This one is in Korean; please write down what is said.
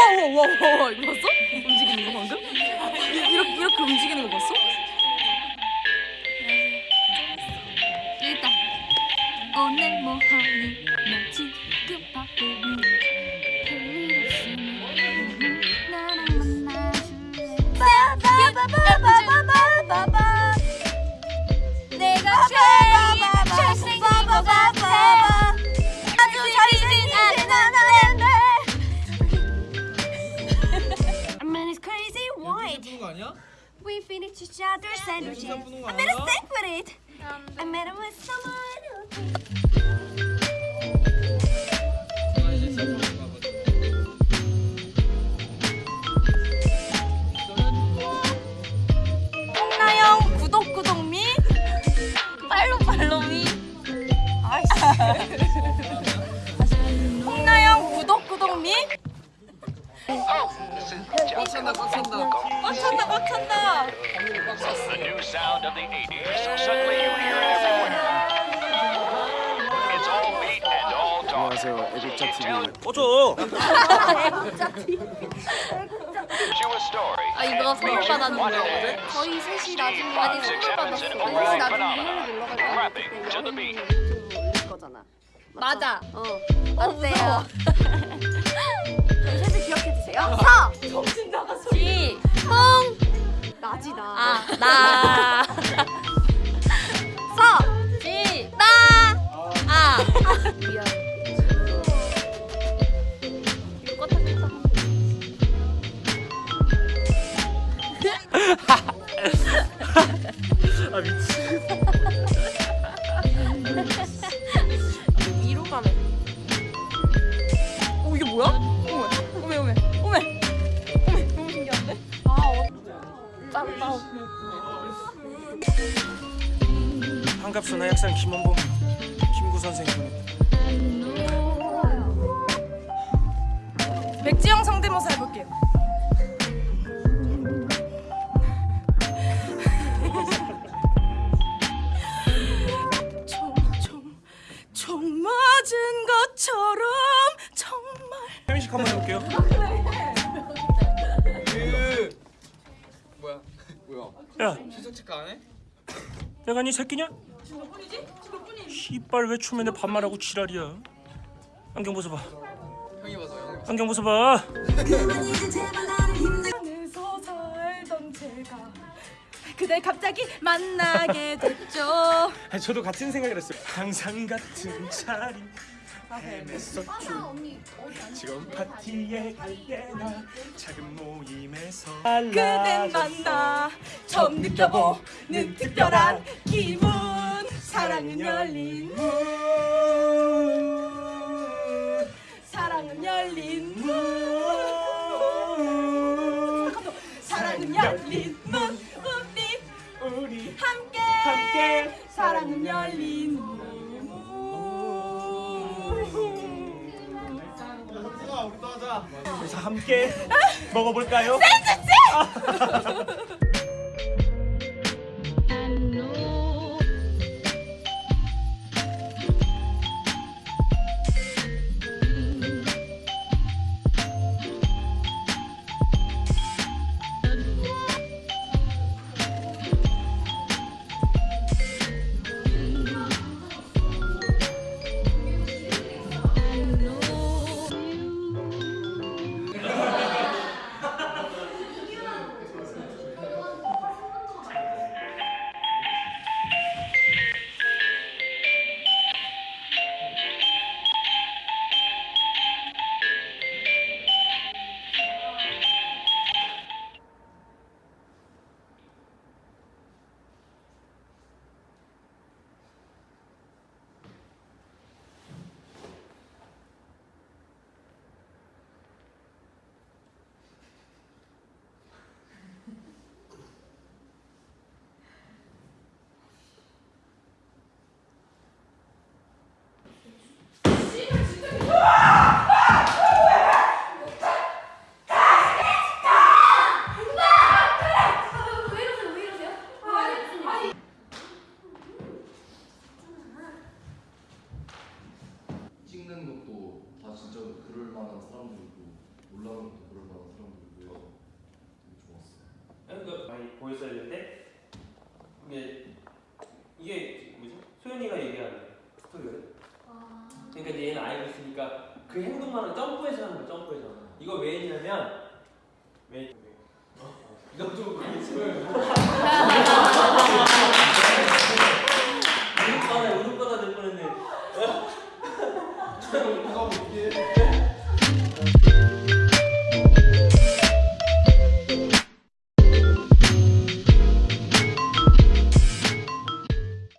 와와와와 이거 봤어? 움직이는 거 방금? 이- 이렇게 이렇게 움직이는 거 봤어? 있다. 오늘 뭐 하니? 나 지금 바쁘니? we finished each other's sandwiches. I made a snack for it. I met him with someone. Okay. 꽉 찬다 꽉 찬다. 꽉 찬다 꽉 찬다 The new sound of the 80s. Suddenly you hear it everywhere. It's all beat and all talk. 안녕하세요 애국자 TV 꺼져. You a story. 아 이거 선물 받았는데 어제? 저희 셋이 나중에 Five, six, seven, cinema 셋이 rock 나중에 phenomena. 해외 놀러 갈 거야 Rapping to the beat. 올릴 거잖아 맞아 어 어때요? 저희 셋을 기억해 주세요 서! 지 홍! 나지 나 아, 나. 서! 지. 나! 아. 미안. 아 미친 짠다. 한갑순 하약산 김원봉 김구 선생님 백지영 성대모사 해볼게요. 총, 총, 총 맞은 것처럼 정말. 회민식 한번 해볼게요 야? 야 시속 체크 안 해? 내가 네 새끼냐? 씨발 왜 초면에 반말하고 지랄이야 안경 벗어봐 형이 봐서 형이 봐서. 안경 벗어봐 안에서 살던 제가 그댈 갑자기 만나게 됐죠. 저도 같은 생각을 했어요 항상 같은 자리 헤맸었죠 지금 파티에 갈 때나 작은 모임에서 그댄 만나 처음 느껴보는 특별한 기분. 사랑은 열린 문. 사랑은 열린 문. 사랑은 열린 문. 우리 우리 함께. 함께. 사랑은 열린 문 그래서 함께 먹어볼까요? 찍는 것도 진짜 그럴 만한 사람들이고 올라오는 댓글을 받은 사람들 위해서 되게 좋았어. 그러니까 많이 보였어야 되는데 이게 이게 뭐지? 소연이가 얘기하는 스토리거든. 그러니까 이제 얘는 알고 있으니까 그 행동만은 점프해서 하는 거야. 점프해서. 이거 왜 했냐면 왜 너도 우는 우는 거다 될 뻔했네. 이거 어떻게?